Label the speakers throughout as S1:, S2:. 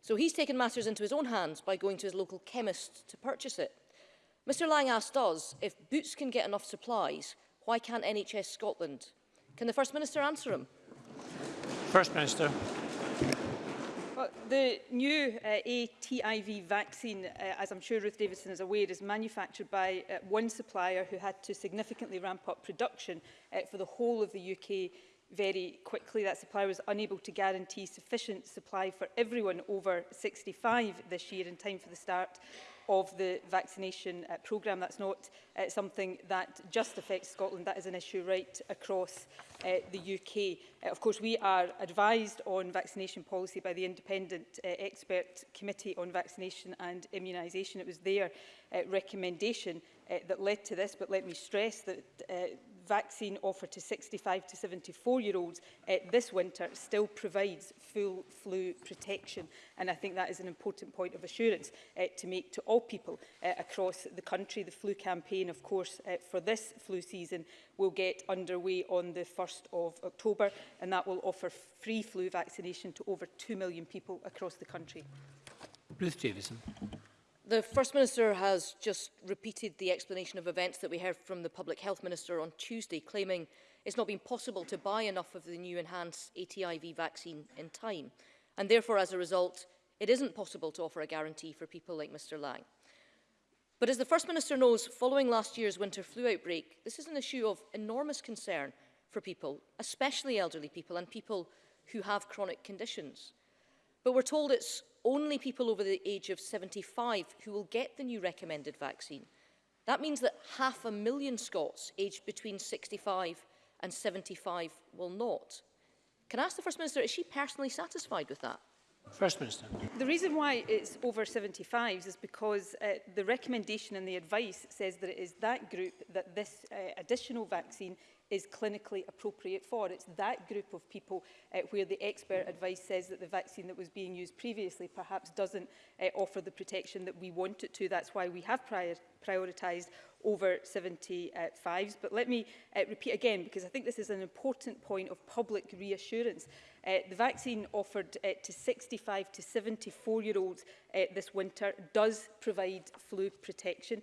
S1: So he's taken matters into his own hands by going to his local chemist to purchase it. Mr Lang asked us, if Boots can get enough supplies, why can't NHS Scotland? Can the First Minister answer him?
S2: First Minister.
S3: Well, the new uh, ATIV vaccine, uh, as I'm sure Ruth Davidson is aware, is manufactured by uh, one supplier who had to significantly ramp up production uh, for the whole of the UK very quickly that supply was unable to guarantee sufficient supply for everyone over 65 this year in time for the start of the vaccination uh, programme. That's not uh, something that just affects Scotland, that is an issue right across uh, the UK. Uh, of course, we are advised on vaccination policy by the Independent uh, Expert Committee on Vaccination and Immunisation. It was their uh, recommendation uh, that led to this, but let me stress that uh, vaccine offer to 65 to 74 year olds uh, eh, this winter still provides full flu protection. And I think that is an important point of assurance uh, to make to all people uh, across the country. The flu campaign, of course, uh, for this flu season will get underway on the 1st of October, and that will offer free flu vaccination to over 2 million people across the country.
S2: Ruth Davison.
S1: The First Minister has just repeated the explanation of events that we heard from the Public Health Minister on Tuesday, claiming it's not been possible to buy enough of the new enhanced ATIV vaccine in time. And therefore, as a result, it isn't possible to offer a guarantee for people like Mr Lang. But as the First Minister knows, following last year's winter flu outbreak, this is an issue of enormous concern for people, especially elderly people and people who have chronic conditions. But we're told it's only people over the age of 75 who will get the new recommended vaccine. That means that half a million Scots aged between 65 and 75 will not. Can I ask the First Minister, is she personally satisfied with that?
S2: First Minister.
S3: The reason why it's over 75s is because uh, the recommendation and the advice says that it is that group that this uh, additional vaccine is clinically appropriate for. It's that group of people uh, where the expert advice says that the vaccine that was being used previously perhaps doesn't uh, offer the protection that we want it to. That's why we have prior prioritised over 75s. But let me uh, repeat again, because I think this is an important point of public reassurance. Uh, the vaccine offered uh, to 65 to 74 year olds uh, this winter does provide flu protection.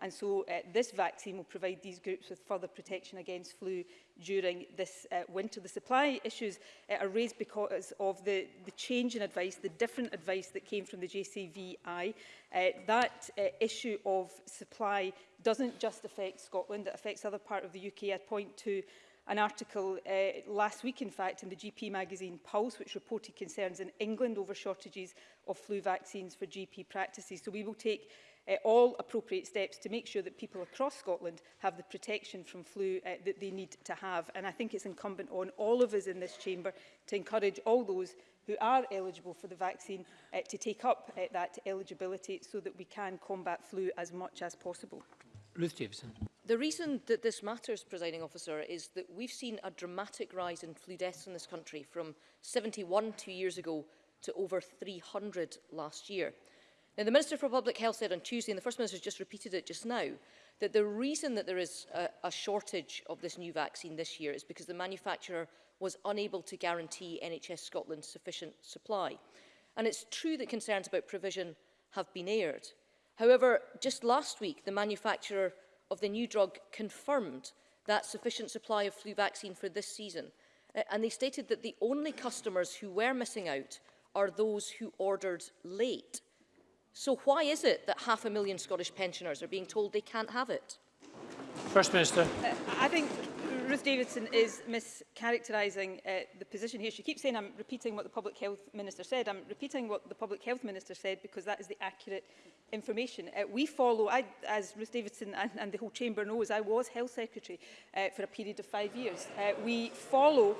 S3: And so uh, this vaccine will provide these groups with further protection against flu during this uh, winter. The supply issues uh, are raised because of the, the change in advice, the different advice that came from the JCVI. Uh, that uh, issue of supply doesn't just affect Scotland, it affects other part of the UK. I point to an article uh, last week, in fact, in the GP magazine Pulse, which reported concerns in England over shortages of flu vaccines for GP practices. So we will take uh, all appropriate steps to make sure that people across Scotland have the protection from flu uh, that they need to have. And I think it's incumbent on all of us in this chamber to encourage all those who are eligible for the vaccine uh, to take up uh, that eligibility so that we can combat flu as much as possible.
S2: Ruth Davison.
S1: The reason that this matters, presiding officer, is that we've seen a dramatic rise in flu deaths in this country from 71 two years ago to over 300 last year. Now, the Minister for Public Health said on Tuesday, and the First Minister just repeated it just now, that the reason that there is a, a shortage of this new vaccine this year is because the manufacturer was unable to guarantee NHS Scotland sufficient supply. And it's true that concerns about provision have been aired. However, just last week, the manufacturer of the new drug confirmed that sufficient supply of flu vaccine for this season. And they stated that the only customers who were missing out are those who ordered late. So why is it that half a million Scottish pensioners are being told they can't have it?
S2: First Minister.
S3: Uh, I think Ruth Davidson is mischaracterising uh, the position here. She keeps saying I'm repeating what the Public Health Minister said. I'm repeating what the Public Health Minister said because that is the accurate information. Uh, we follow, I, as Ruth Davidson and, and the whole Chamber knows, I was Health Secretary uh, for a period of five years. Uh, we follow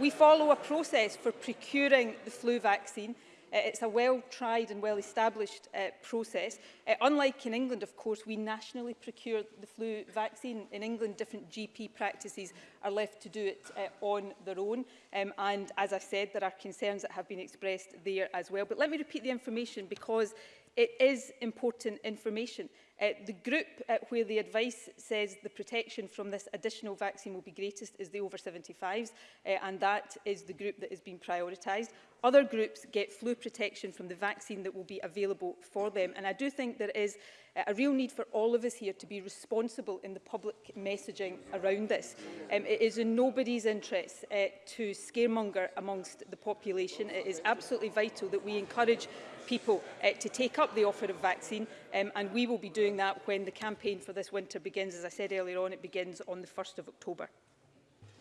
S3: We follow a process for procuring the flu vaccine Uh, it's a well-tried and well-established uh, process. Uh, unlike in England, of course, we nationally procure the flu vaccine. In England, different GP practices are left to do it uh, on their own. Um, and as I said, there are concerns that have been expressed there as well. But let me repeat the information because it is important information. Uh, the group uh, where the advice says the protection from this additional vaccine will be greatest is the over 75s, uh, and that is the group that has been prioritised. Other groups get flu protection from the vaccine that will be available for them. And I do think there is uh, a real need for all of us here to be responsible in the public messaging around this. Um, it is in nobody's interest uh, to scaremonger amongst the population. It is absolutely vital that we encourage people uh, to take up the offer of vaccine um, and we will be doing that when the campaign for this winter begins. As I said earlier on, it begins on the 1st of October.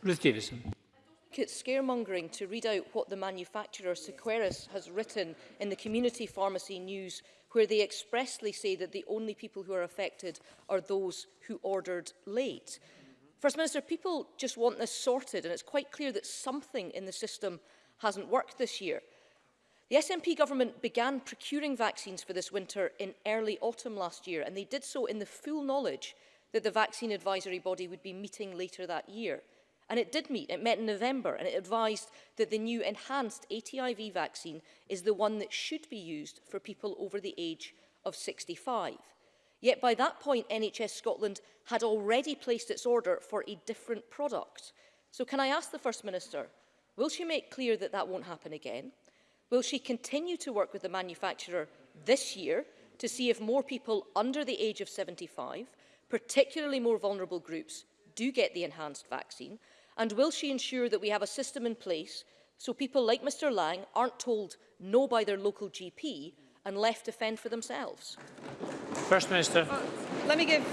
S2: Ruth Davison
S1: scaremongering to read out what the manufacturer Sequeris has written in the Community Pharmacy News, where they expressly say that the only people who are affected are those who ordered late. First Minister, people just want this sorted, and it's quite clear that something in the system hasn't worked this year. The SNP government began procuring vaccines for this winter in early autumn last year, and they did so in the full knowledge that the vaccine advisory body would be meeting later that year. And it did meet, it met in November, and it advised that the new enhanced ATIV vaccine is the one that should be used for people over the age of 65. Yet by that point, NHS Scotland had already placed its order for a different product. So can I ask the First Minister, will she make clear that that won't happen again? Will she continue to work with the manufacturer this year to see if more people under the age of 75, particularly more vulnerable groups, do get the enhanced vaccine? And will she ensure that we have a system in place so people like Mr Lang aren't told no by their local GP and left to fend for themselves?
S2: First Minister.
S3: Well, uh, let me give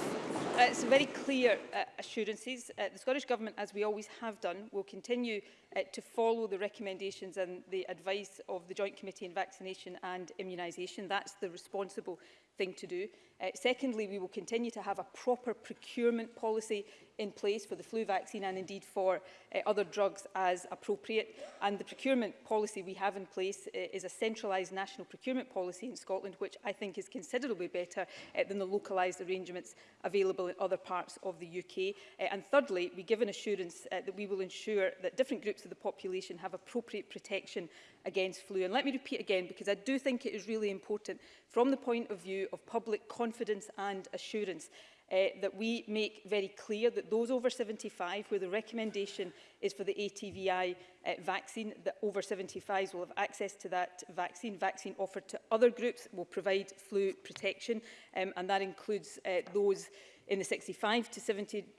S3: uh, some very clear uh, assurances. Uh, the Scottish Government, as we always have done, will continue uh, to follow the recommendations and the advice of the Joint Committee on Vaccination and Immunisation. That's the responsible thing to do. Uh, secondly, we will continue to have a proper procurement policy in place for the flu vaccine and indeed for uh, other drugs as appropriate. And the procurement policy we have in place uh, is a centralised national procurement policy in Scotland, which I think is considerably better uh, than the localised arrangements available in other parts of the UK. Uh, and thirdly, we give an assurance uh, that we will ensure that different groups of the population have appropriate protection against flu. And let me repeat again, because I do think it is really important from the point of view of public confidence and assurance uh, that we make very clear that those over 75 where the recommendation is for the ATVI uh, eh, vaccine, that over 75s will have access to that vaccine. Vaccine offered to other groups will provide flu protection, um, and that includes uh, those in the 65 to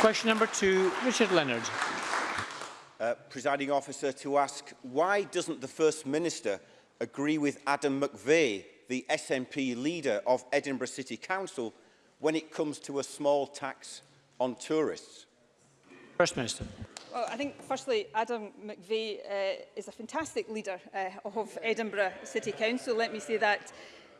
S2: Question number two, Richard Leonard
S4: uh, presiding officer, to ask why doesn't the First Minister agree with Adam McVeigh, the SNP leader of Edinburgh City Council, when it comes to a small tax on tourists?
S2: First Minister.
S3: Well, I think, firstly, Adam McVeigh uh, is a fantastic leader uh, of Edinburgh City Council. Let me say that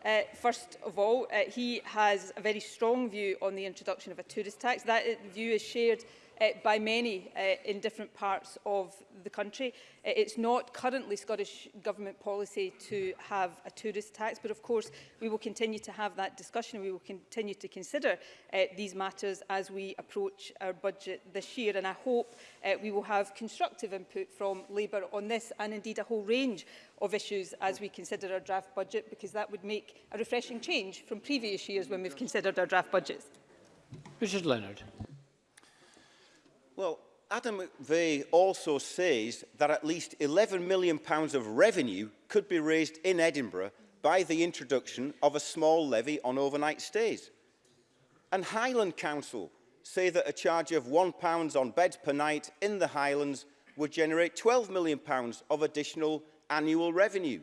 S3: Uh, first of all, uh, he has a very strong view on the introduction of a tourist tax. That view is shared uh, by many uh, in different parts of the country. Uh, it's not currently Scottish Government policy to have a tourist tax, but of course we will continue to have that discussion. We will continue to consider uh, these matters as we approach our budget this year. And I hope uh, we will have constructive input from Labour on this and indeed a whole range of issues as we consider our draft budget, because that would make a refreshing change from previous years when we've considered our draft budgets.
S2: Richard Leonard.
S4: Well, Adam McVeigh also says that at least 11 million pounds of revenue could be raised in Edinburgh by the introduction of a small levy on overnight stays. And Highland Council say that a charge of pounds on beds per night in the Highlands would generate 12 million pounds of additional annual revenue.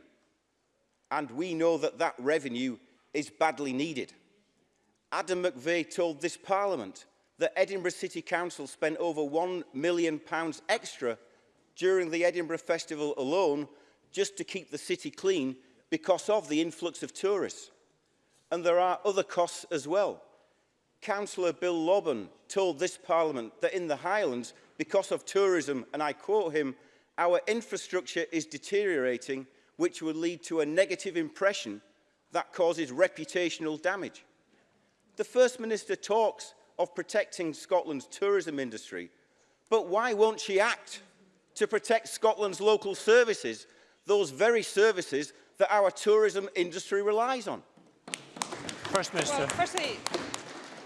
S4: And we know that that revenue is badly needed. Adam McVeigh told this Parliament that Edinburgh City Council spent over £1 million extra during the Edinburgh Festival alone just to keep the city clean because of the influx of tourists. And there are other costs as well. Councillor Bill Lobban told this parliament that in the Highlands, because of tourism, and I quote him, our infrastructure is deteriorating, which would lead to a negative impression that causes reputational damage. The First Minister talks of protecting Scotland's tourism industry, but why won't she act to protect Scotland's local services, those very services that our tourism industry relies on?
S2: First Minister.
S3: Well, firstly,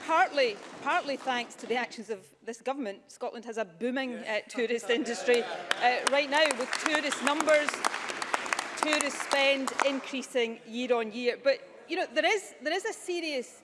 S3: partly, partly thanks to the actions of this government, Scotland has a booming uh, tourist industry uh, right now with tourist numbers, tourist spend increasing year on year. But you know, there is, there is a serious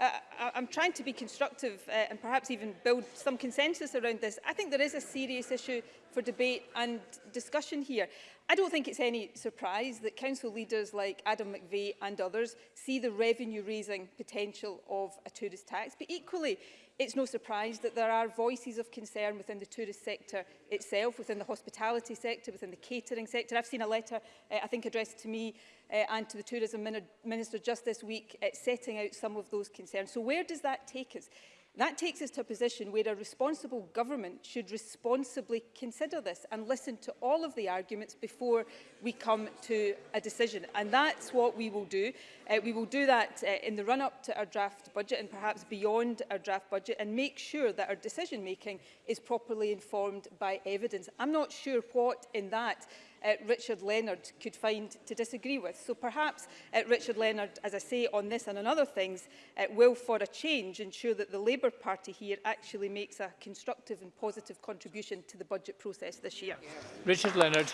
S3: uh, I'm trying to be constructive uh, and perhaps even build some consensus around this. I think there is a serious issue for debate and discussion here. I don't think it's any surprise that council leaders like Adam McVeigh and others see the revenue raising potential of a tourist tax, but equally It's no surprise that there are voices of concern within the tourist sector itself, within the hospitality sector, within the catering sector. I've seen a letter, uh, I think, addressed to me uh, and to the Tourism Minister just this week, uh, setting out some of those concerns. So where does that take us? That takes us to a position where a responsible government should responsibly consider this and listen to all of the arguments before we come to a decision. And that's what we will do. Uh, we will do that uh, in the run-up to our draft budget and perhaps beyond our draft budget and make sure that our decision-making is properly informed by evidence. I'm not sure what in that uh, Richard Leonard could find to disagree with. So perhaps uh, Richard Leonard, as I say, on this and on other things, uh, will for a change ensure that the Labour Party here actually makes a constructive and positive contribution to the budget process this year.
S2: Richard Leonard.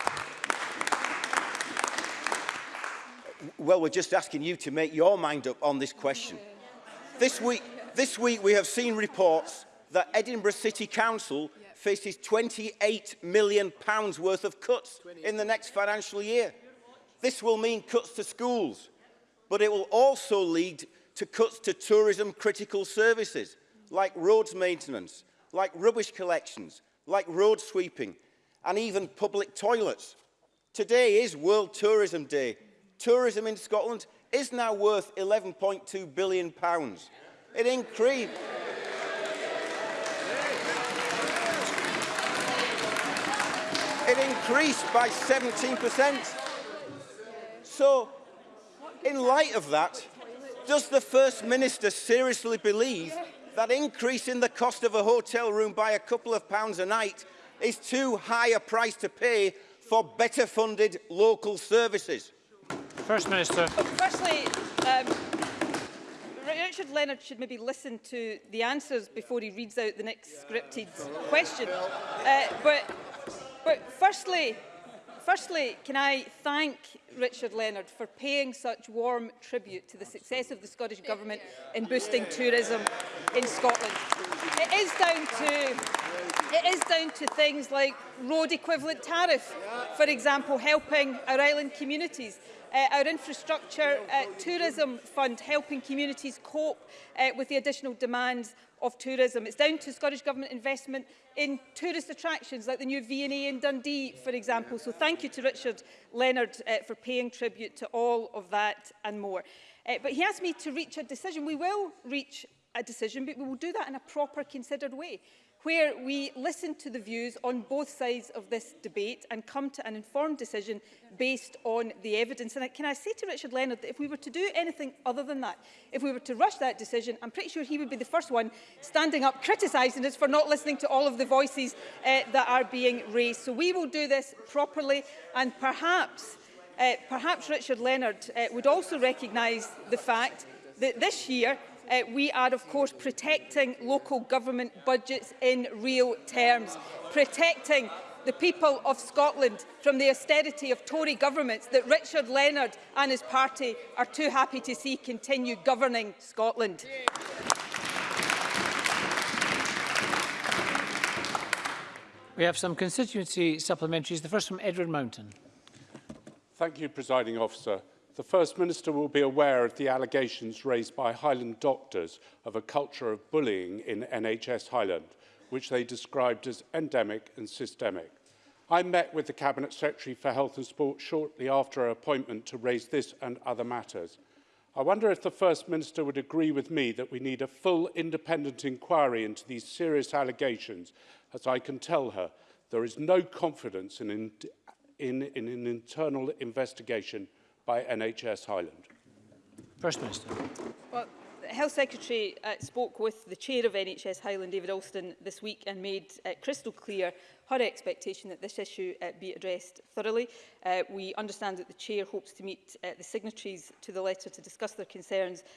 S4: Well, we're just asking you to make your mind up on this question. This week, this week we have seen reports that Edinburgh City Council yeah faces £28 million pounds worth of cuts in the next financial year. This will mean cuts to schools, but it will also lead to cuts to tourism critical services, like roads maintenance, like rubbish collections, like road sweeping, and even public toilets. Today is World Tourism Day. Tourism in Scotland is now worth £11.2 billion. Pounds. It increased. It increased by 17%. So, in light of that, does the First Minister seriously believe that increasing the cost of a hotel room by a couple of pounds a night is too high a price to pay for better funded local services?
S2: First Minister.
S3: firstly, um, Richard Leonard should maybe listen to the answers before he reads out the next scripted question. Uh, but But firstly, firstly, can I thank Richard Leonard for paying such warm tribute to the success of the Scottish Government in boosting tourism in Scotland. It is down to it is down to things like road equivalent tariff, for example, helping our island communities, uh, our infrastructure uh, tourism fund helping communities cope uh, with the additional demands of tourism. It's down to Scottish Government investment in tourist attractions like the new V&A in Dundee, for example. So thank you to Richard Leonard uh, for paying tribute to all of that and more. Uh, but he asked me to reach a decision. We will reach a decision, but we will do that in a proper, considered way where we listen to the views on both sides of this debate and come to an informed decision based on the evidence. And can I say to Richard Leonard that if we were to do anything other than that, if we were to rush that decision, I'm pretty sure he would be the first one standing up criticising us for not listening to all of the voices uh, that are being raised. So we will do this properly and perhaps, uh, perhaps Richard Leonard uh, would also recognise the fact that this year Uh, we are, of course, protecting local government budgets in real terms, protecting the people of Scotland from the austerity of Tory governments that Richard Leonard and his party are too happy to see continue governing Scotland.
S2: We have some constituency supplementaries. The first from Edward Mountain.
S5: Thank you, Presiding Officer. The First Minister will be aware of the allegations raised by Highland doctors of a culture of bullying in NHS Highland, which they described as endemic and systemic. I met with the Cabinet Secretary for Health and Sport shortly after her appointment to raise this and other matters. I wonder if the First Minister would agree with me that we need a full independent inquiry into these serious allegations. As I can tell her, there is no confidence in, in, in an internal investigation by NHS Highland?
S2: First Minister.
S3: Well, the Health Secretary uh, spoke with the chair of NHS Highland, David Alston, this week and made uh, crystal clear her expectation that this issue uh, be addressed thoroughly. Uh, we understand that the Chair hopes to meet uh, the signatories to the letter to discuss their concerns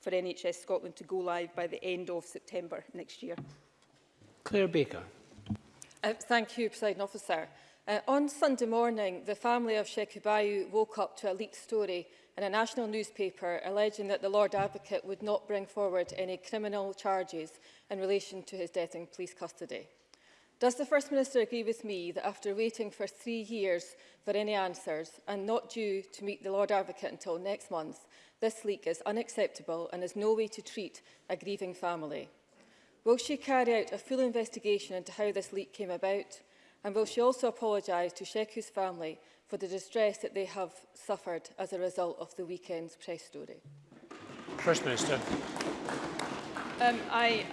S3: for NHS Scotland to go live by the end of September next year.
S2: Claire Baker.
S6: Uh, thank you, President Officer. Uh, on Sunday morning, the family of Shekubayu woke up to a leaked story in a national newspaper alleging that the Lord Advocate would not bring forward any criminal charges in relation to his death in police custody. Does the First Minister agree with me that after waiting for three years for any answers and not due to meet the Lord Advocate until next month, this leak is unacceptable and is no way to treat a grieving family? Will she carry out a full investigation into how this leak came about? And will she also apologise to Sheku's family for the distress that they have suffered as a result of the weekend's press story?
S2: First Minister.
S3: Um, I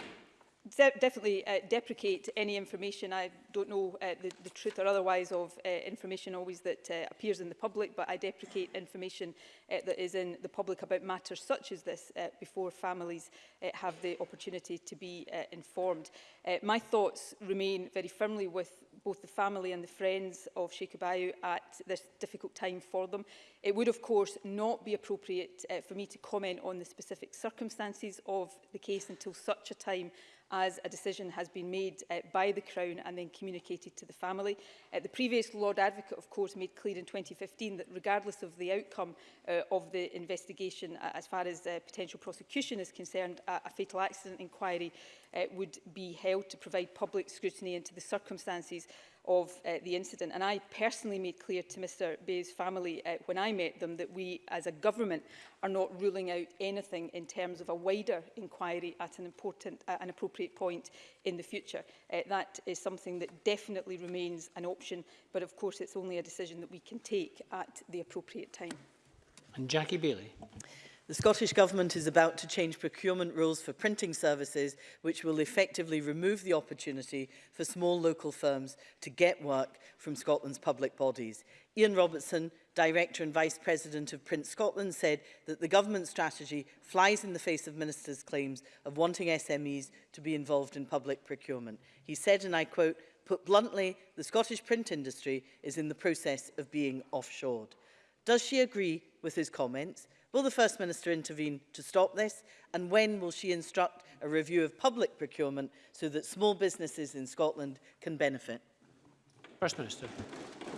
S3: de definitely uh, deprecate any information. I don't know uh, the, the truth or otherwise of uh, information always that uh, appears in the public, but I deprecate information uh, that is in the public about matters such as this uh, before families uh, have the opportunity to be uh, informed. Uh, my thoughts remain very firmly with both the family and the friends of Abayu at this difficult time for them. It would, of course, not be appropriate uh, for me to comment on the specific circumstances of the case until such a time as a decision has been made uh, by the Crown and then communicated to the family. Uh, the previous Lord Advocate, of course, made clear in 2015 that regardless of the outcome uh, of the investigation, uh, as far as uh, potential prosecution is concerned, a, a fatal accident inquiry uh, would be held to provide public scrutiny into the circumstances of uh, the incident. And I personally made clear to Mr Bay's family uh, when I met them that we as a government are not ruling out anything in terms of a wider inquiry at an important uh, an appropriate point in the future. Uh, that is something that definitely remains an option, but of course it's only a decision that we can take at the appropriate time.
S2: And Jackie Bailey.
S7: The Scottish Government is about to change procurement rules for printing services, which will effectively remove the opportunity for small local firms to get work from Scotland's public bodies. Ian Robertson, Director and Vice President of Print Scotland, said that the government strategy flies in the face of ministers' claims of wanting SMEs to be involved in public procurement. He said, and I quote, put bluntly, the Scottish print industry is in the process of being offshored. Does she agree with his comments? Will the First Minister intervene to stop this? And when will she instruct a review of public procurement so that small businesses in Scotland can benefit?
S2: First Minister.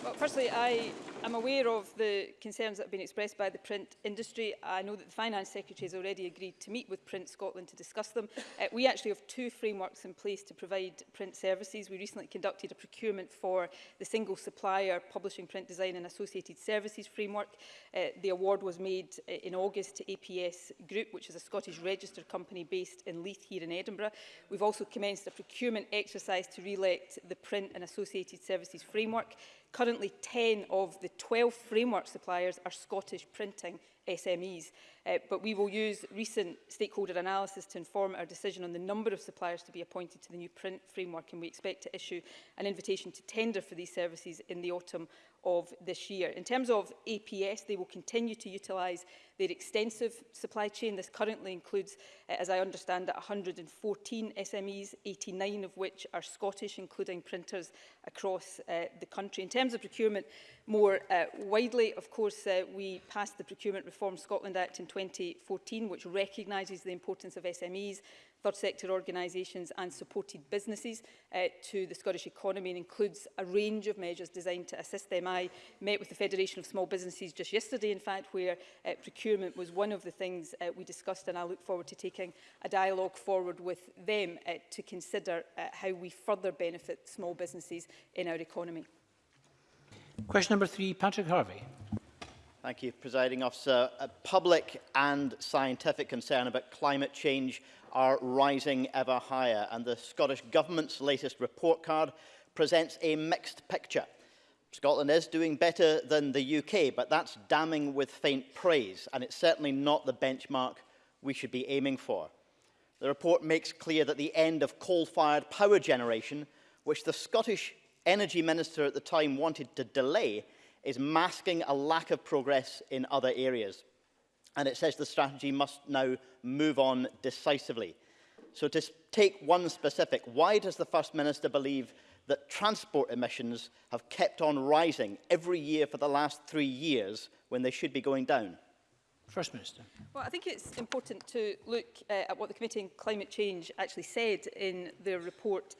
S3: Well, firstly, I I'm aware of the concerns that have been expressed by the print industry. I know that the Finance Secretary has already agreed to meet with Print Scotland to discuss them. Uh, we actually have two frameworks in place to provide print services. We recently conducted a procurement for the single supplier publishing print design and associated services framework. Uh, the award was made uh, in August to APS Group, which is a Scottish registered company based in Leith here in Edinburgh. We've also commenced a procurement exercise to re-elect the print and associated services framework. Currently, 10 of the the 12 framework suppliers are Scottish printing SMEs. Uh, but we will use recent stakeholder analysis to inform our decision on the number of suppliers to be appointed to the new print framework and we expect to issue an invitation to tender for these services in the autumn of this year. In terms of APS, they will continue to utilise their extensive supply chain. This currently includes, uh, as I understand it, 114 SMEs, 89 of which are Scottish, including printers across uh, the country. In terms of procurement, more uh, widely, of course, uh, we passed the Procurement Reform Scotland Act in 2014, which recognises the importance of SMEs third sector organisations and supported businesses uh, to the Scottish economy and includes a range of measures designed to assist them. I met with the Federation of Small Businesses just yesterday, in fact, where uh, procurement was one of the things uh, we discussed and I look forward to taking a dialogue forward with them uh, to consider uh, how we further benefit small businesses in our economy.
S2: Question number three, Patrick Harvey.
S8: Thank you, Presiding Officer. A uh, public and scientific concern about climate change are rising ever higher, and the Scottish Government's latest report card presents a mixed picture. Scotland is doing better than the UK, but that's damning with faint praise, and it's certainly not the benchmark we should be aiming for. The report makes clear that the end of coal-fired power generation, which the Scottish Energy Minister at the time wanted to delay, is masking a lack of progress in other areas. And it says the strategy must now move on decisively. So to take one specific, why does the First Minister believe that transport emissions have kept on rising every year for the last three years when they should be going down?
S2: First Minister.
S3: Well, I think it's important to look uh, at what the Committee on Climate Change actually said in their report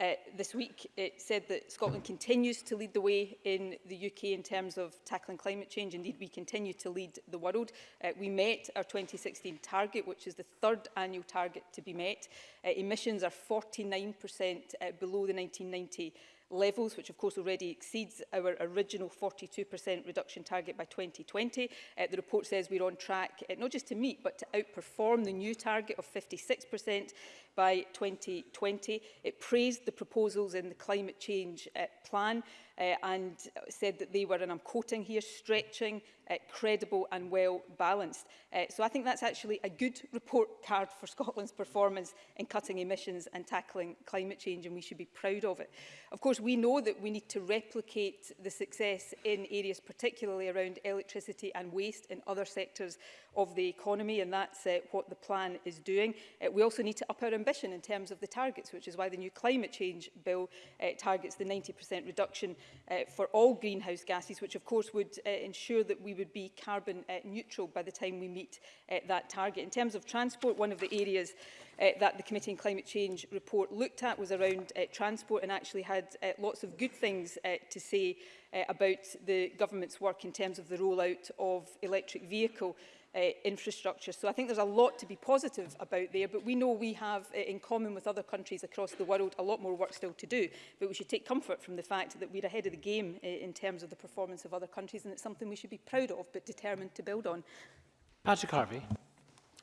S3: uh, this week. It said that Scotland continues to lead the way in the UK in terms of tackling climate change. Indeed, we continue to lead the world. Uh, we met our 2016 target, which is the third annual target to be met. Uh, emissions are 49% uh, below the 1990 levels, which of course already exceeds our original 42% reduction target by 2020. Uh, the report says we're on track uh, not just to meet but to outperform the new target of 56%, by 2020. It praised the proposals in the climate change uh, plan uh, and said that they were, and I'm quoting here, stretching, uh, credible and well balanced. Uh, so I think that's actually a good report card for Scotland's performance in cutting emissions and tackling climate change, and we should be proud of it. Of course, we know that we need to replicate the success in areas particularly around electricity and waste in other sectors of the economy, and that's uh, what the plan is doing. Uh, we also need to up our ambition in terms of the targets, which is why the new climate change bill uh, targets the 90% reduction uh, for all greenhouse gases, which of course would uh, ensure that we would be carbon uh, neutral by the time we meet uh, that target. In terms of transport, one of the areas uh, that the Committee on Climate Change report looked at was around uh, transport and actually had uh, lots of good things uh, to say uh, about the government's work in terms of the rollout of electric vehicle uh, infrastructure. So I think there's a lot to be positive about there, but we know we have, uh, in common with other countries across the world, a lot more work still to do. But we should take comfort from the fact that we're ahead of the game uh, in terms of the performance of other countries, and it's something we should be proud of, but determined to build on.
S2: Patrick Harvey.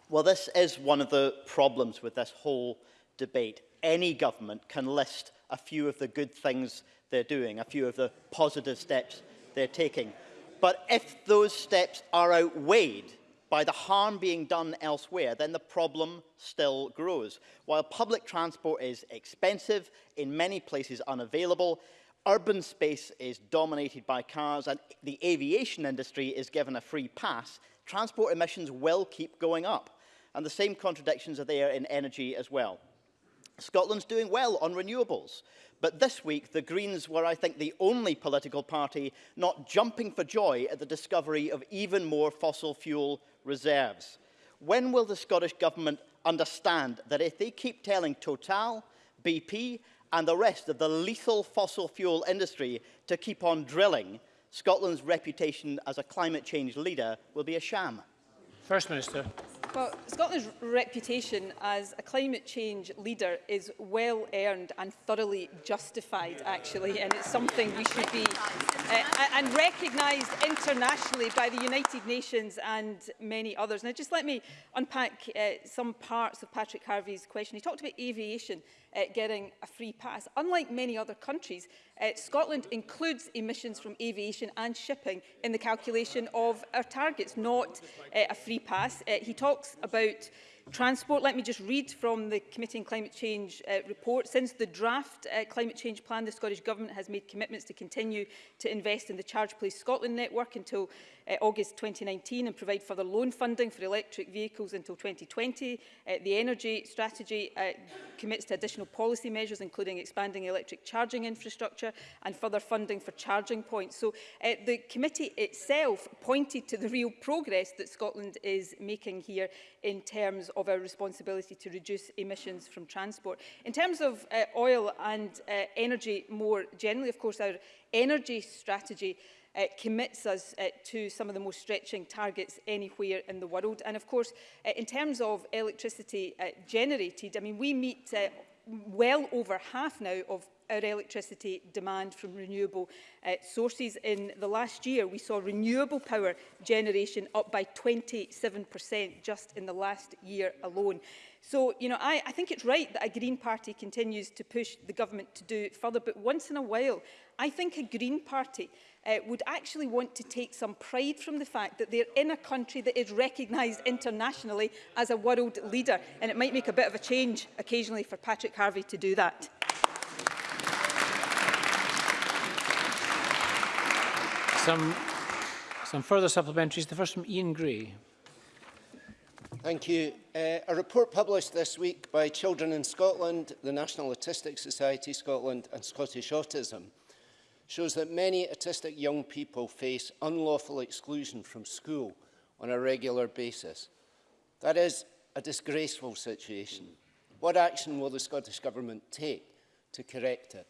S8: Well, this is one of the problems with this whole debate. Any government can list a few of the good things they're doing, a few of the positive steps they're taking. But if those steps are outweighed by the harm being done elsewhere, then the problem still grows. While public transport is expensive, in many places unavailable, urban space is dominated by cars and the aviation industry is given a free pass, transport emissions will keep going up. And the same contradictions are there in energy as well. Scotland's doing well on renewables. But this week, the Greens were, I think, the only political party not jumping for joy at the discovery of even more fossil fuel reserves. When will the Scottish Government understand that if they keep telling Total, BP and the rest of the lethal fossil fuel industry to keep on drilling, Scotland's reputation as a climate change leader will be a sham?
S2: First Minister.
S3: Well, Scotland's reputation as a climate change leader is well earned and thoroughly justified, actually, and it's something we should be uh, and recognised internationally by the United Nations and many others. Now, just let me unpack uh, some parts of Patrick Harvey's question. He talked about aviation uh, getting a free pass. Unlike many other countries, Uh, Scotland includes emissions from aviation and shipping in the calculation of our targets, not uh, a free pass. Uh, he talks about Transport, let me just read from the Committee on Climate Change uh, report. Since the draft uh, climate change plan, the Scottish Government has made commitments to continue to invest in the Charge Place Scotland network until uh, August 2019 and provide further loan funding for electric vehicles until 2020. Uh, the energy strategy uh, commits to additional policy measures, including expanding electric charging infrastructure and further funding for charging points. So uh, the committee itself pointed to the real progress that Scotland is making here in terms of our responsibility to reduce emissions from transport. In terms of uh, oil and uh, energy more generally, of course, our energy strategy uh, commits us uh, to some of the most stretching targets anywhere in the world. And of course, uh, in terms of electricity uh, generated, I mean, we meet uh, well over half now of our electricity demand from renewable uh, sources. In the last year, we saw renewable power generation up by 27% just in the last year alone. So, you know, I, I think it's right that a Green Party continues to push the government to do further, but once in a while, I think a Green Party uh, would actually want to take some pride from the fact that they're in a country that is recognised internationally as a world leader. And it might make a bit of a change occasionally for Patrick Harvey to do that.
S2: Some, some further supplementaries. The first from Ian Gray.
S9: Thank you. Uh, a report published this week by Children in Scotland, the National Autistic Society Scotland and Scottish Autism shows that many autistic young people face unlawful exclusion from school on a regular basis. That is a disgraceful situation. What action will the Scottish Government take to correct it?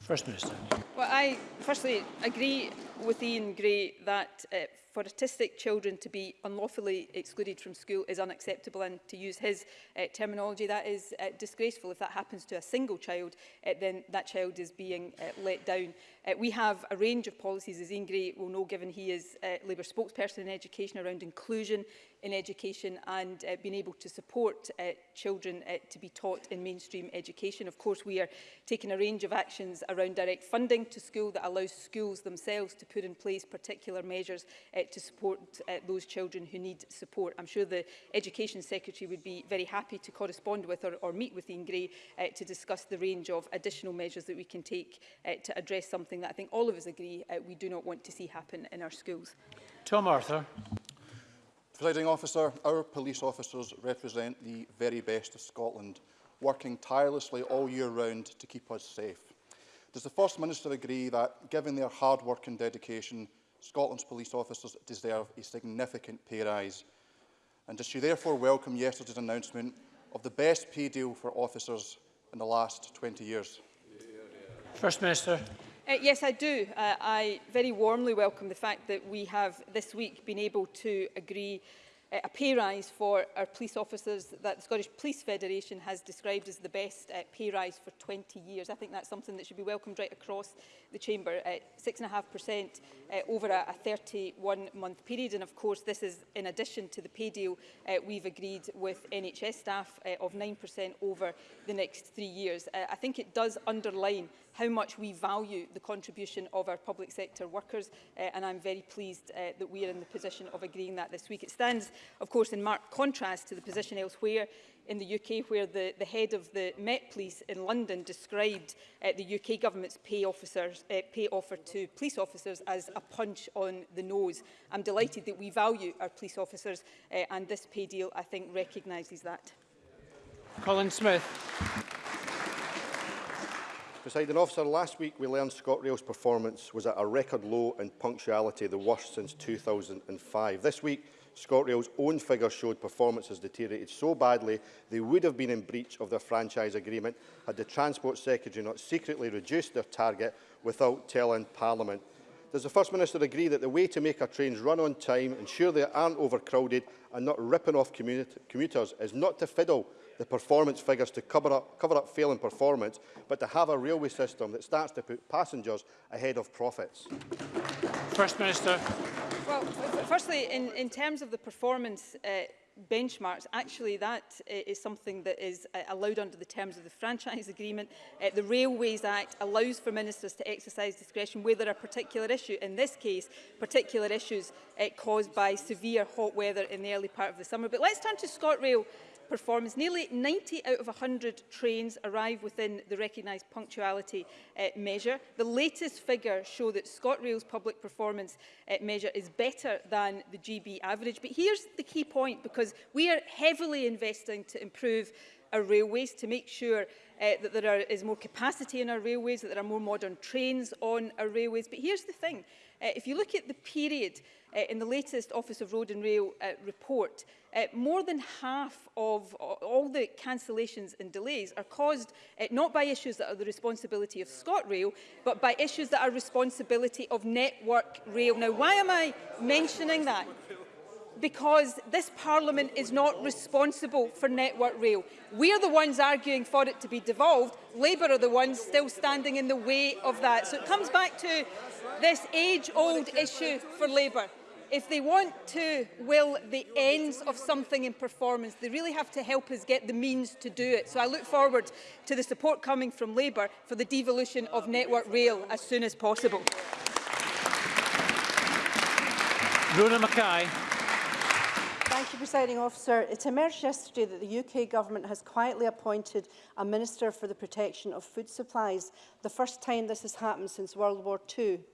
S2: First Minister.
S3: Well, I firstly agree with Ian Gray that uh, for autistic children to be unlawfully excluded from school is unacceptable and to use his uh, terminology that is uh, disgraceful if that happens to a single child uh, then that child is being uh, let down uh, we have a range of policies as Ian Gray will know given he is uh, Labour spokesperson in education around inclusion in education and uh, being able to support uh, children uh, to be taught in mainstream education. Of course, we are taking a range of actions around direct funding to school that allows schools themselves to put in place particular measures uh, expect to support uh, those children who need support. I'm sure the Education Secretary would be very happy to correspond with or, or meet with Ian Gray uh, to discuss the range of additional measures that we can take uh, to address something that I think all of us agree uh, we do not want to see happen in our schools.
S2: Tom Arthur.
S10: Presiding officer, our police officers represent the very best of Scotland, working tirelessly all year round to keep us safe. Does the First Minister agree that, given their hard work and dedication, Scotland's police officers deserve a significant pay rise. And does she therefore welcome yesterday's announcement of the best pay deal for officers in the last 20 years?
S2: First Minister.
S3: Uh, yes, I do. Uh, I very warmly welcome the fact that we have this week been able to agree Uh, a pay rise for our police officers that the Scottish Police Federation has described as the best uh, pay rise for 20 years. I think that's something that should be welcomed right across the chamber, at uh, 6.5% uh, over a, a 31-month period. And of course, this is in addition to the pay deal uh, we've agreed with NHS staff uh, of 9% over the next three years. Uh, I think it does underline how much we value the contribution of our public sector workers, uh, and I'm very pleased uh, that we are in the position of agreeing that this week. It stands Of course, in marked contrast to the position elsewhere in the UK, where the, the head of the Met Police in London described uh, the UK government's pay, officers, uh, pay offer to police officers as a punch on the nose. I'm delighted that we value our police officers uh, and this pay deal, I think, recognises that.
S2: Colin Smith.
S11: Presiding officer, last week we learned ScotRail's performance was at a record low in punctuality, the worst since 2005. This week, ScotRail's own figures showed performance has deteriorated so badly they would have been in breach of their franchise agreement had the Transport Secretary not secretly reduced their target without telling Parliament. Does the First Minister agree that the way to make our trains run on time, ensure they aren't overcrowded and not ripping off commuters is not to fiddle the performance figures to cover up, cover up failing performance, but to have a railway system that starts to put passengers ahead of profits?
S2: First Minister.
S3: Well, firstly, in, in terms of the performance uh, benchmarks, actually that uh, is something that is uh, allowed under the terms of the Franchise Agreement. Uh, the Railways Act allows for ministers to exercise discretion where there are particular issues, in this case, particular issues uh, caused by severe hot weather in the early part of the summer. But let's turn to ScotRail performance. Nearly 90 out of 100 trains arrive within the recognised punctuality uh, measure. The latest figures show that ScotRail's public performance uh, measure is better than the GB average. But here's the key point, because because we are heavily investing to improve our railways to make sure uh, that there are, is more capacity in our railways, that there are more modern trains on our railways. But here's the thing, uh, if you look at the period uh, in the latest Office of Road and Rail uh, report, uh, more than half of all the cancellations and delays are caused uh, not by issues that are the responsibility of ScotRail, but by issues that are responsibility of Network Rail. Now, why am I mentioning that? because this Parliament is not responsible for Network Rail. We are the ones arguing for it to be devolved. Labour are the ones still standing in the way of that. So it comes back to this age-old issue for Labour. If they want to will the ends of something in performance, they really have to help us get the means to do it. So I look forward to the support coming from Labour for the devolution of Network Rail as soon as possible.
S2: Rona Mackay.
S12: Thank you, Presiding Officer. It emerged yesterday that the UK Government has quietly appointed a Minister for the Protection of Food Supplies, the first time this has happened since World War II.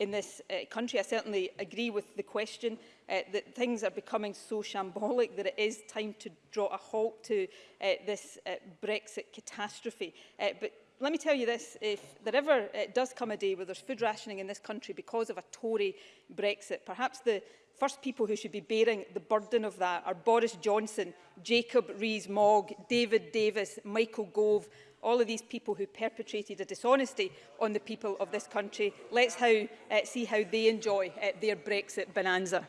S3: in this uh, country. I certainly agree with the question uh, that things are becoming so shambolic that it is time to draw a halt to uh, this uh, Brexit catastrophe. Uh, but let me tell you this, if there ever uh, does come a day where there's food rationing in this country because of a Tory Brexit, perhaps the First people who should be bearing the burden of that are Boris Johnson, Jacob Rees-Mogg, David Davis, Michael Gove, all of these people who perpetrated a dishonesty on the people of this country. Let's how, uh, see how they enjoy uh, their Brexit bonanza.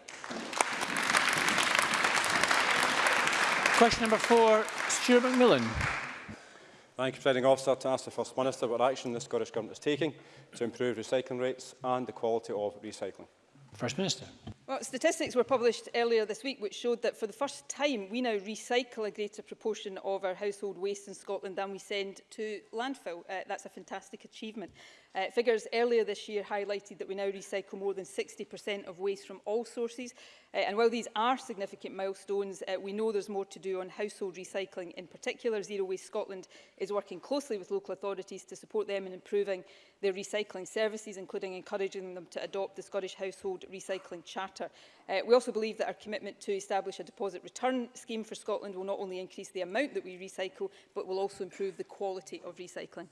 S2: Question number four, Stuart McMillan.
S13: Thank you, Presiding Officer, to ask the First Minister what action the Scottish Government is taking to improve recycling rates and the quality of recycling.
S2: First Minister.
S3: Well, statistics were published earlier this week which showed that for the first time we now recycle a greater proportion of our household waste in Scotland than we send to landfill. Uh, that's a fantastic achievement. Uh, figures earlier this year highlighted that we now recycle more than 60% of waste from all sources. Uh, and while these are significant milestones, uh, we know there's more to do on household recycling. In particular, Zero Waste Scotland is working closely with local authorities to support them in improving their recycling services, including encouraging them to adopt the Scottish Household Recycling Charter. Uh, we also believe that our commitment to establish a deposit return scheme for Scotland will not only increase the amount that we recycle, but will also improve the quality of recycling.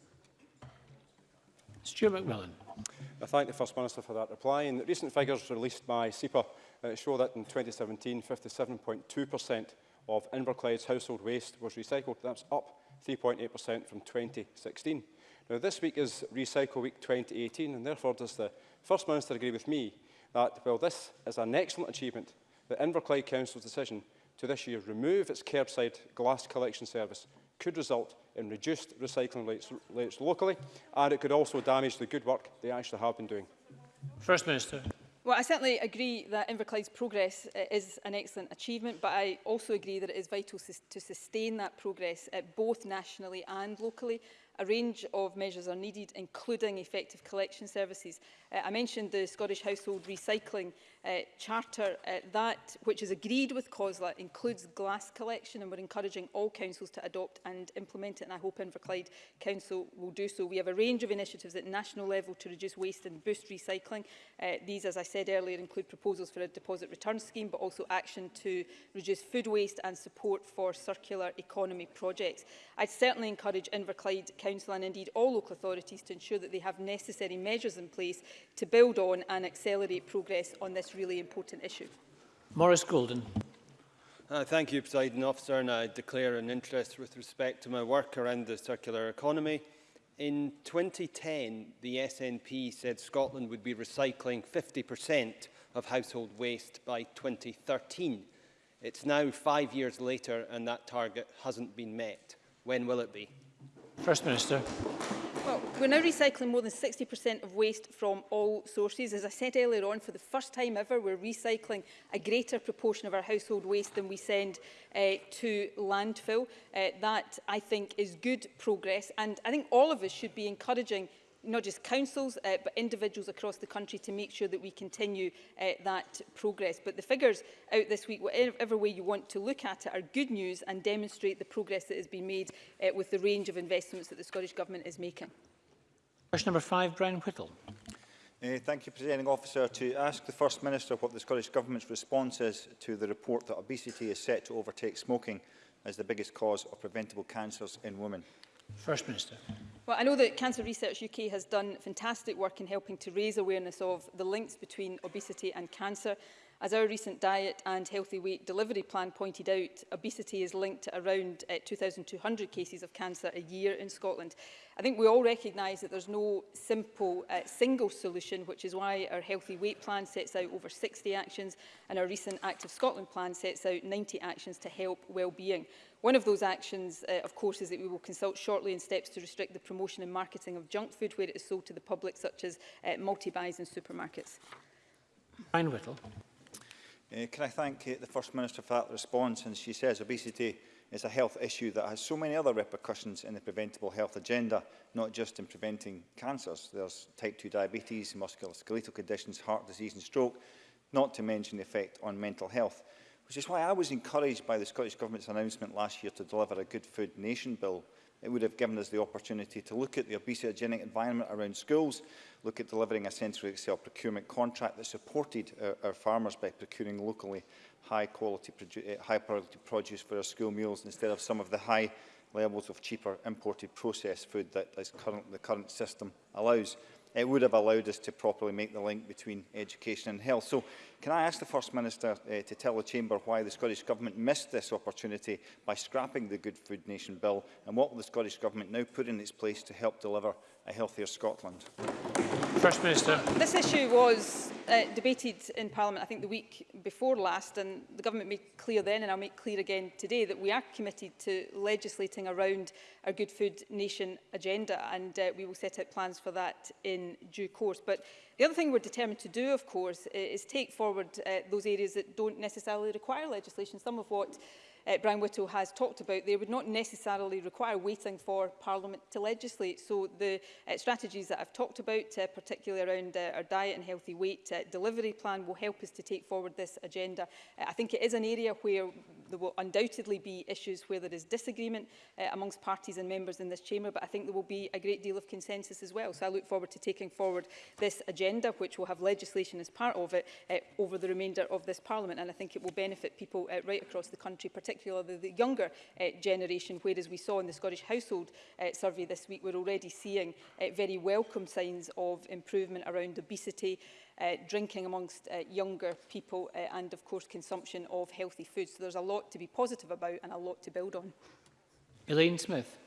S2: Stuart McMillan.
S13: I thank the First Minister for that reply. And recent figures released by SEPA uh, show that in 2017, 57.2% of Inverclyde's household waste was recycled. That's up 3.8% from 2016. Now, this week is Recycle Week 2018, and therefore does the First Minister agree with me that, while well, this is an excellent achievement, the Inverclyde Council's decision to this year remove its curbside glass collection service could result in reduced recycling rates, rates locally, and it could also damage the good work they actually have been doing.
S2: First Minister.
S3: Well, I certainly agree that Inverclyde's progress is an excellent achievement, but I also agree that it is vital to sustain that progress both nationally and locally a range of measures are needed, including effective collection services. Uh, I mentioned the Scottish Household Recycling uh, Charter. Uh, that, which is agreed with COSLA, includes glass collection, and we're encouraging all councils to adopt and implement it, and I hope Inverclyde Council will do so. We have a range of initiatives at national level to reduce waste and boost recycling. Uh, these, as I said earlier, include proposals for a deposit return scheme, but also action to reduce food waste and support for circular economy projects. I'd certainly encourage Inverclyde Council and indeed all local authorities to ensure that they have necessary measures in place to build on and accelerate progress on this really important issue.
S2: Maurice Golden.
S14: Uh, thank you, President Officer, and I declare an interest with respect to my work around the circular economy. In 2010, the SNP said Scotland would be recycling 50% of household waste by 2013. It's now five years later and that target hasn't been met. When will it be?
S2: First Minister.
S3: Well, we're now recycling more than 60% of waste from all sources. As I said earlier on, for the first time ever, we're recycling a greater proportion of our household waste than we send uh, to landfill. Uh, that, I think, is good progress. And I think all of us should be encouraging not just councils uh, but individuals across the country to make sure that we continue uh, that progress. But the figures out this week, whatever way you want to look at it, are good news and demonstrate the progress that has been made uh, with the range of investments that the Scottish Government is making.
S2: Question number five, Brian Whittle.
S15: Uh, thank you, Presiding Officer. To ask the First Minister what the Scottish Government's response is to the report that obesity is set to overtake smoking as the biggest cause of preventable cancers in women.
S2: First Minister.
S3: Well, I know that Cancer Research UK has done fantastic work in helping to raise awareness of the links between obesity and cancer. As our recent diet and healthy weight delivery plan pointed out, obesity is linked to around uh, eh, 2,200 cases of cancer a year in Scotland. I think we all recognise that there's no simple uh, single solution, which is why our Healthy Weight Plan sets out over 60 actions and our recent Active Scotland Plan sets out 90 actions to help well-being. One of those actions, uh, of course, is that we will consult shortly in steps to restrict the promotion and marketing of junk food where it is sold to the public, such as uh, multi-buys in supermarkets.
S2: Brian Whittle.
S15: Uh, can I thank uh, the First Minister for that response? And she says obesity is a health issue that has so many other repercussions in the preventable health agenda, not just in preventing cancers. There's type 2 diabetes, musculoskeletal conditions, heart disease and stroke, not to mention the effect on mental health, which is why I was encouraged by the Scottish Government's announcement last year to deliver a Good Food Nation Bill, It would have given us the opportunity to look at the obesogenic environment around schools, look at delivering a central Excel procurement contract that supported our, our farmers by procuring locally high-quality high quality eh, produce for our school meals instead of some of the high levels of cheaper imported processed food that is current, the current system allows. It would have allowed us to properly make the link between education and health. So Can I ask the First Minister uh, to tell the Chamber why the Scottish Government missed this opportunity by scrapping the Good Food Nation Bill and what will the Scottish Government now put in its place to help deliver a healthier Scotland?
S2: First Minister.
S3: This issue was uh, debated in Parliament, I think, the week before last, and the Government made clear then, and I'll make clear again today, that we are committed to legislating around our Good Food Nation agenda, and uh, we will set out plans for that in due course. But The other thing we're determined to do, of course, is take forward uh, those areas that don't necessarily require legislation, some of what uh, Brian Whittle has talked about there would not necessarily require waiting for Parliament to legislate. So the uh, strategies that I've talked about, uh, particularly around uh, our diet and healthy weight uh, delivery plan, will help us to take forward this agenda. Uh, I think it is an area where there will undoubtedly be issues where there is disagreement uh, amongst parties and members in this chamber, but I think there will be a great deal of consensus as well. So I look forward to taking forward this agenda, which will have legislation as part of it, uh, over the remainder of this Parliament. And I think it will benefit people uh, right across the country, particularly particularly the younger uh, generation, whereas we saw in the Scottish Household uh, Survey this week, we're already seeing uh, very welcome signs of improvement around obesity, uh, drinking amongst uh, younger people uh, and of course consumption of healthy food. So there's a lot to be positive about and a lot to build on.
S2: Elaine Smith.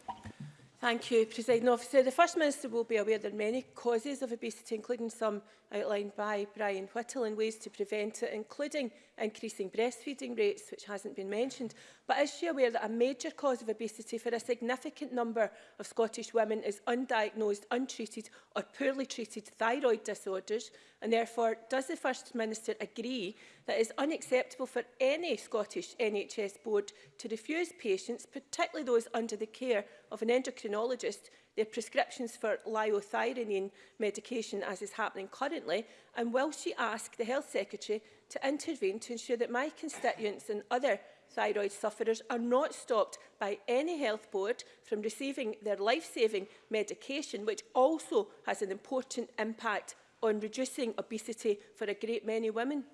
S16: Thank you, President Officer. The First Minister will be aware there are many causes of obesity, including some outlined by Brian Whittle, and ways to prevent it, including increasing breastfeeding rates, which hasn't been mentioned. But is she aware that a major cause of obesity for a significant number of Scottish women is undiagnosed, untreated or poorly treated thyroid disorders? And therefore, does the First Minister agree that it is unacceptable for any Scottish NHS board to refuse patients, particularly those under the care of an endocrinologist, their prescriptions for liothyronine medication as is happening currently and will she ask the Health Secretary to intervene to ensure that my constituents and other thyroid sufferers are not stopped by any health board from receiving their life-saving medication, which also has an important impact on reducing obesity for a great many women.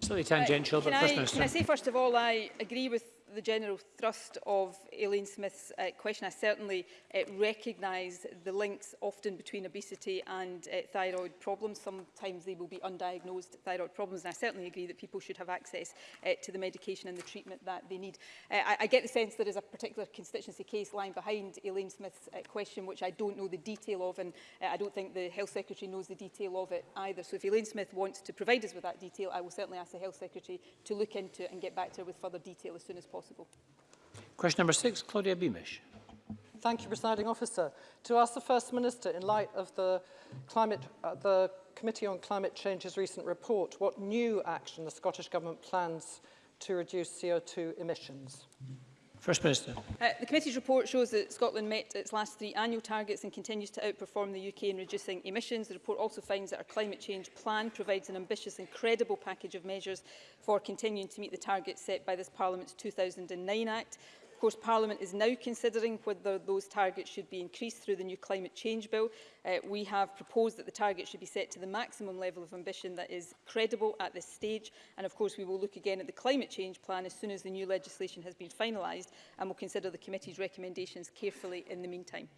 S2: Sorry, tangential,
S3: uh,
S2: but
S3: I,
S2: First
S3: Can I say, first of all, I agree with the general thrust of Aileen Smith's uh, question, I certainly uh, recognise the links often between obesity and uh, thyroid problems. Sometimes they will be undiagnosed thyroid problems, and I certainly agree that people should have access uh, to the medication and the treatment that they need. Uh, I, I get the sense there is a particular constituency case lying behind Aileen Smith's uh, question, which I don't know the detail of, and uh, I don't think the Health Secretary knows the detail of it either. So if Aileen Smith wants to provide us with that detail, I will certainly ask the Health Secretary to look into it and get back to her with further detail as soon as possible possible.
S2: Question number six, Claudia Beamish.
S17: Thank you, Presiding Officer. To ask the First Minister, in light of the, climate, uh, the Committee on Climate Change's recent report, what new action the Scottish Government plans to reduce CO2 emissions? Mm -hmm.
S2: First Minister.
S3: Uh, the committee's report shows that Scotland met its last three annual targets and continues to outperform the UK in reducing emissions. The report also finds that our climate change plan provides an ambitious and credible package of measures for continuing to meet the targets set by this Parliament's 2009 Act. course, Parliament is now considering whether those targets should be increased through the new climate change bill. Uh, we have proposed that the target should be set to the maximum level of ambition that is credible at this stage. And of course, we will look again at the climate change plan as soon as the new legislation has been finalised and will consider the committee's recommendations carefully in the meantime.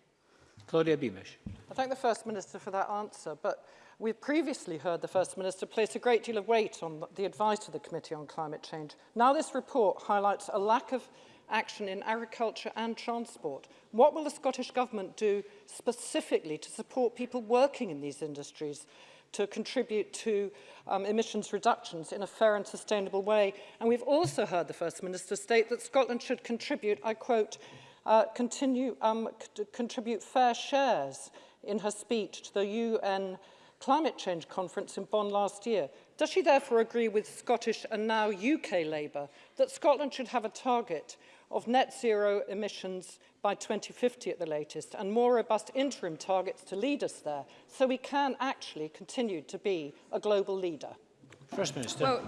S2: Claudia Beamish.
S17: I thank the First Minister for that answer, but we've previously heard the First Minister place a great deal of weight on the advice of the Committee on Climate Change. Now this report highlights a lack of action in agriculture and transport. What will the Scottish Government do specifically to support people working in these industries to contribute to um, emissions reductions in a fair and sustainable way? And we've also heard the First Minister state that Scotland should contribute, I quote, uh, continue, um, contribute fair shares in her speech to the UN climate change conference in Bonn last year. Does she therefore agree with Scottish and now UK Labour that Scotland should have a target of net zero emissions by 2050 at the latest and more robust interim targets to lead us there so we can actually continue to be a global leader?
S2: First Minister.
S3: Well,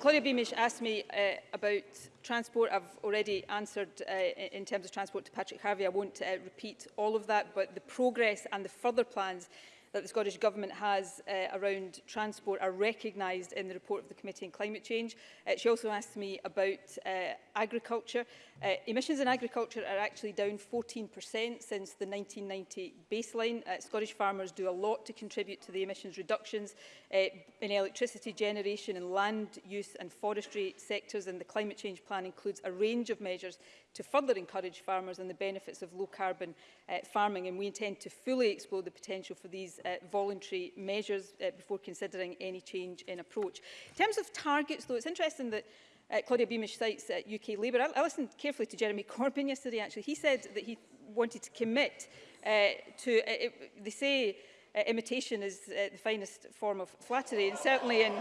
S3: Claudia Beamish asked me uh, about transport. I've already answered uh, in terms of transport to Patrick Harvey. I won't uh, repeat all of that, but the progress and the further plans that the Scottish Government has uh, around transport are recognised in the report of the Committee on Climate Change. Uh, she also asked me about uh, agriculture Uh, emissions in agriculture are actually down 14% since the 1990 baseline. Uh, Scottish farmers do a lot to contribute to the emissions reductions uh, in electricity generation and land use and forestry sectors and the climate change plan includes a range of measures to further encourage farmers and the benefits of low carbon uh, farming and we intend to fully explore the potential for these uh, voluntary measures uh, before considering any change in approach. In terms of targets though it's interesting that Uh, Claudia Beamish cites uh, UK Labour. I, I listened carefully to Jeremy Corbyn yesterday, actually. He said that he wanted to commit uh, to... Uh, it, they say uh, imitation is uh, the finest form of flattery. And certainly in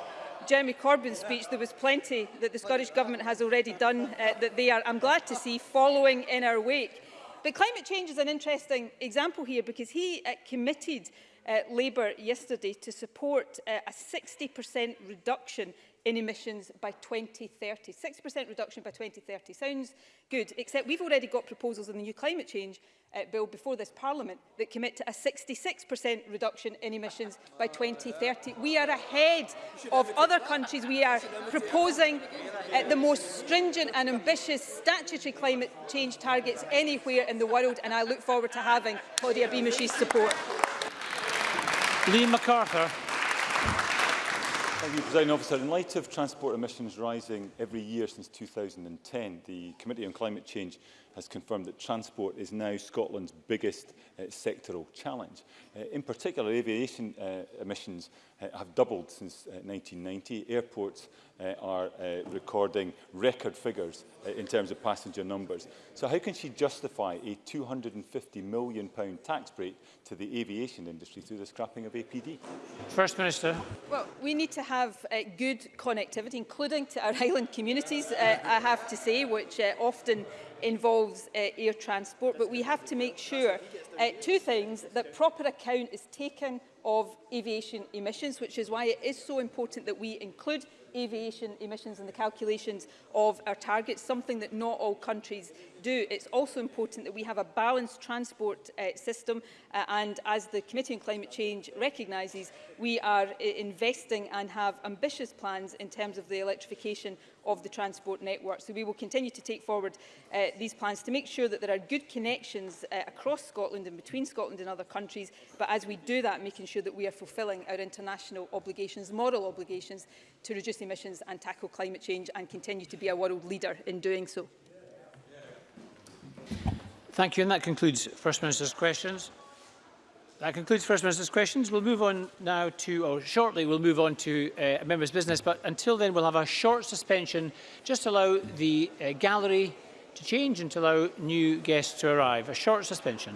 S3: Jeremy Corbyn's speech, there was plenty that the Scottish Government has already done uh, that they are, I'm glad to see, following in our wake. But climate change is an interesting example here because he uh, committed uh, Labour yesterday to support uh, a 60% reduction in emissions by 2030. 6% reduction by 2030 sounds good, except we've already got proposals in the new climate change uh, bill before this parliament that commit to a 66% reduction in emissions by 2030. We are ahead of other countries. We are proposing uh, the most stringent and ambitious statutory climate change targets anywhere in the world, and I look forward to having Claudia Beamish's support.
S2: Lee MacArthur.
S18: Thank you, President Officer. In light of transport emissions rising every year since 2010, the Committee on Climate Change has confirmed that transport is now Scotland's biggest uh, sectoral challenge. Uh, in particular, aviation uh, emissions uh, have doubled since uh, 1990. Airports uh, are uh, recording record figures uh, in terms of passenger numbers. So how can she justify a £250 million tax break to the aviation industry through the scrapping of APD?
S2: First Minister.
S3: Well, we need to have uh, good connectivity, including to our island communities, uh, I have to say, which uh, often involves uh, air transport, but we have to make sure, uh, two things, that proper account is taken of aviation emissions, which is why it is so important that we include aviation emissions in the calculations of our targets, something that not all countries do. It's also important that we have a balanced transport uh, system uh, and as the Committee on Climate Change recognises, we are uh, investing and have ambitious plans in terms of the electrification of the transport network. So we will continue to take forward uh, these plans to make sure that there are good connections uh, across Scotland and between Scotland and other countries, but as we do that, making sure that we are fulfilling our international obligations, moral obligations to reduce emissions and tackle climate change and continue to be a world leader in doing so.
S2: Thank you. And that concludes First Minister's questions. That concludes First Minister's questions. We'll move on now to, or shortly, we'll move on to uh, a member's business. But until then, we'll have a short suspension just to allow the uh, gallery to change and to allow new guests to arrive. A short suspension.